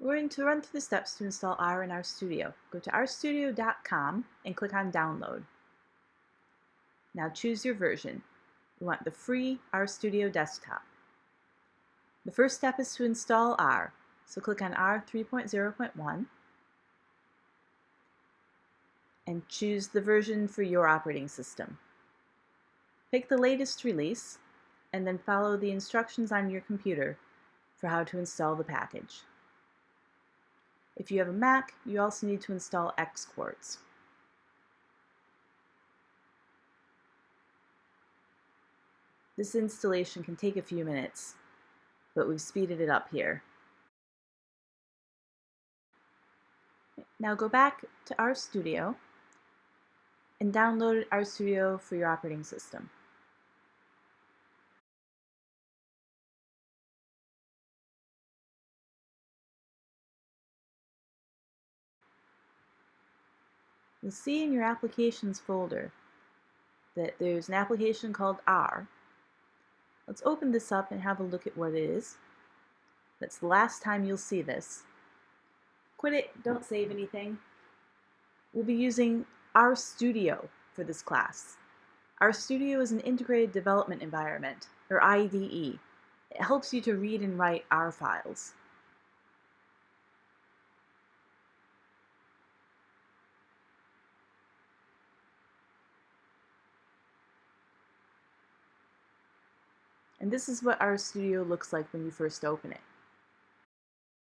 We're going to run through the steps to install R in RStudio. Go to rstudio.com and click on Download. Now choose your version. We want the free RStudio desktop. The first step is to install R, so click on R 3.0.1 and choose the version for your operating system. Pick the latest release and then follow the instructions on your computer for how to install the package. If you have a Mac, you also need to install Xquartz. This installation can take a few minutes, but we've speeded it up here. Now go back to RStudio and download RStudio for your operating system. You'll see in your applications folder that there's an application called R. Let's open this up and have a look at what it is. That's the last time you'll see this. Quit it, don't save anything. We'll be using RStudio for this class. RStudio is an integrated development environment, or IDE. It helps you to read and write R files. And this is what RStudio looks like when you first open it.